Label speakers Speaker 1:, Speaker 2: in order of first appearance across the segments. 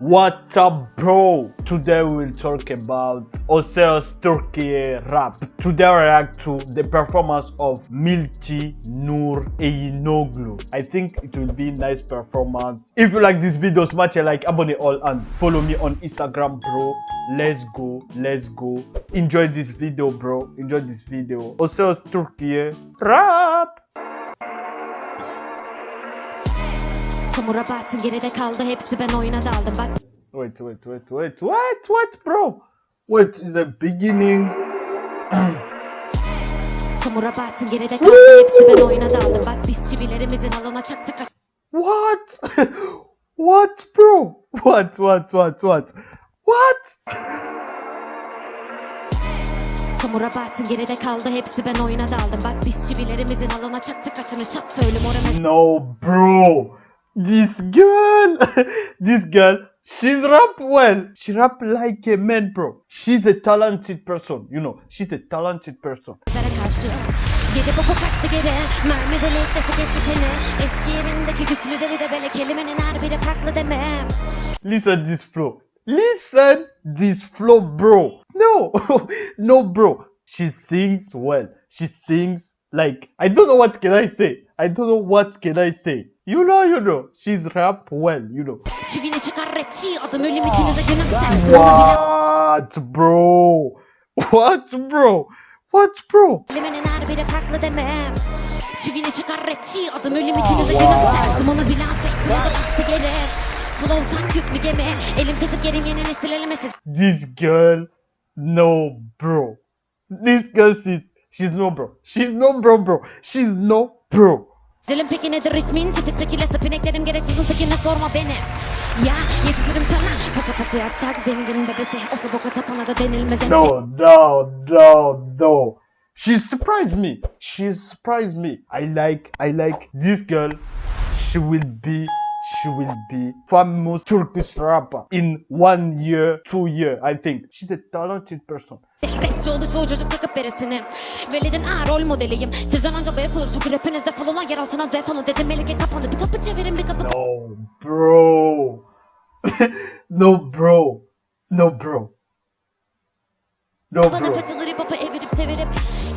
Speaker 1: What's up, bro? Today we'll talk about O Ses Turkey rap. Today I react to the performance of Milchi Nur Eyinoglu. I think it will be nice performance. If you like this video, smash a like, abonne all, and follow me on Instagram, bro. Let's go, let's go. Enjoy this video, bro. Enjoy this video. O Ses Turkey rap.
Speaker 2: Çamura battın geride kaldı hepsi ben oyuna daldım bak
Speaker 1: Wait, wait, wait, wait, what, what, bro? What is the beginning?
Speaker 2: Çamura battın geride kaldı hepsi ben oyuna daldım bak biz çivilerimizin alına çaktık
Speaker 1: What? what, bro? What, what, what, what? What?
Speaker 2: Çamura battın geride kaldı hepsi ben oyuna daldım bak biz çivilerimizin alına çaktık kaşını çat söylüm orana
Speaker 1: No, bro. This girl, this girl, she's rap well. She rap like a man, bro. She's a talented person, you know. She's a talented person. Listen this flow. Listen this flow, bro. No, no, bro. She sings well. She sings like I don't know what can I say. I don't know what can I say. You know, you know. She's rap well, you know.
Speaker 2: Çivini çıkar rapçi Adım ölüm ikinize günüm sersin Onu bile
Speaker 1: What, bro? What, bro? What, bro?
Speaker 2: Kelimenin her biri farklı deme Çivini çıkar rapçi Adım ölüm ikinize günüm sersin Onu bile affettim O da bastı geri Flow tank yüklü gemi Elim tutup yerim yeni nesil elime siz
Speaker 1: This girl, no, bro. This girl, she's she's no bro. She's no bro, bro. She's no bro.
Speaker 2: Dilim peki nedir ritmin Tetik çekilesi pineklerim gereksizin tekine sorma beni Ya yetişirim sana Paşa paşa yat kalk zengin bebesi Otoboka tapana da denilmez.
Speaker 1: No, no, no, no. She surprised me. She surprised me. I like, I like this girl. She will be, she will be famous Turkish rapper in one year, two year. I think she's a talented person.
Speaker 2: Rapçi oldu çoğu çocuk takıp beresini Velid'in ağır rol modeliyim Sizden önce bıyık olur çünkü rapinizde falan yer altına defolu Dedim Melike kapandı bir kapı çevirin bir kapı
Speaker 1: No, bro. no, bro. No, bro. No,
Speaker 2: Bana
Speaker 1: bro.
Speaker 2: kaçılır hip hop'u evirip çevirip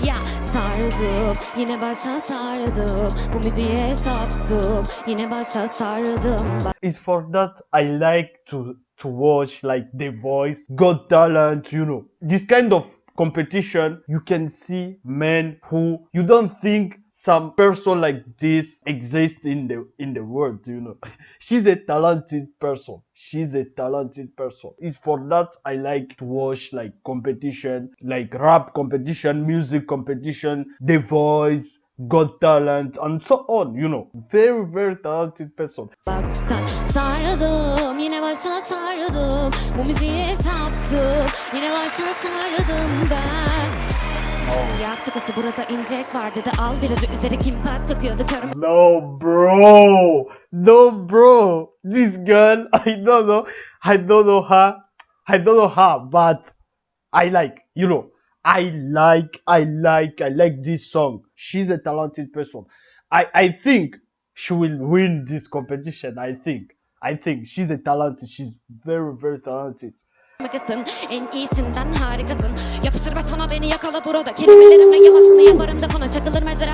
Speaker 2: Ya sardım. Yine başa sardım. Bu müziğe yine başa sardım.
Speaker 1: It's for that I like to to watch like The Voice, Got Talent, you know. This kind of competition, you can see men who you don't think some person like this exists in the in the world, you know. She's a talented person. She's a talented person. It's for that I like to watch like competition, like rap competition, music competition, The Voice, Got Talent, and so on, you know. Very, very talented person.
Speaker 2: Sardım yine Burada incek var dedi al virajı üzeri kim pas kakıyordu körüm
Speaker 1: No, bro. No, bro. This girl, I don't know. I don't know her. I don't know her, but I like, you know, I like, I like, I like this song. She's a talented person. I, I think she will win this competition. I think. I think she's a talented. She's very, very talented.
Speaker 2: Harikasın, en iyisinden harikasın. Yapıştır betona beni yakala burada. Kelimelerimle yamasını yaparım defona Çakılır mezara.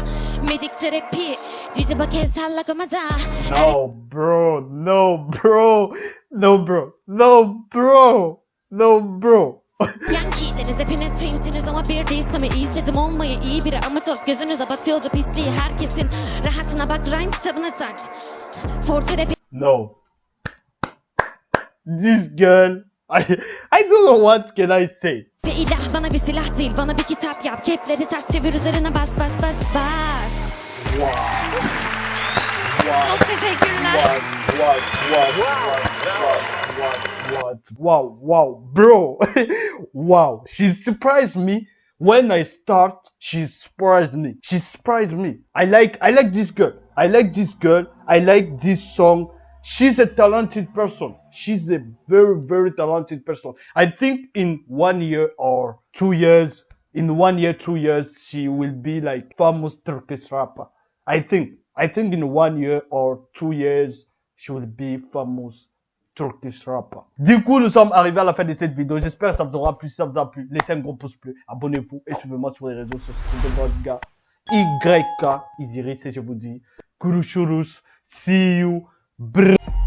Speaker 2: Medikçe rapi Cici bak el salla komada
Speaker 1: No, bro. No, bro. No, bro. No, bro. No, bro.
Speaker 2: Yankee'leriz. Hepiniz filmsiniz ama bir değiliz tabi istedim olmayı. İyi biri ama çok. Gözünüze batıyordu pisliği herkesin. Rahatına bak rhyme kitabına tak. Forte
Speaker 1: No. This girl, I I don't know what can I say.
Speaker 2: ve ilah bana bir silah değil bana bir kitap yap Kepleri ters çevir üzerine bas bas bas bas Çok teşekkürler?
Speaker 1: What? What? What? What? Wow! Wow, bro! wow! She surprised me when I start. She surprised me. She surprised me. I like I like this girl. I like this girl. I like this song. She's a talented person. She's a very very talented person. I think in one year or two years, in one year two years, she will be like famous Turkish rapper. I think. I think in one year or two years, she will be famous Turkish rapper. Du coup, nous sommes arrivés à la fin de cette vidéo. J'espère ça vous aura plu. Si ça vous a plu, laissez un gros pouce bleu. Abonnez-vous et suivez-moi sur les réseaux sociaux de votre gars. YK Isiris et je vous dis, Kurushurus, see you, brr.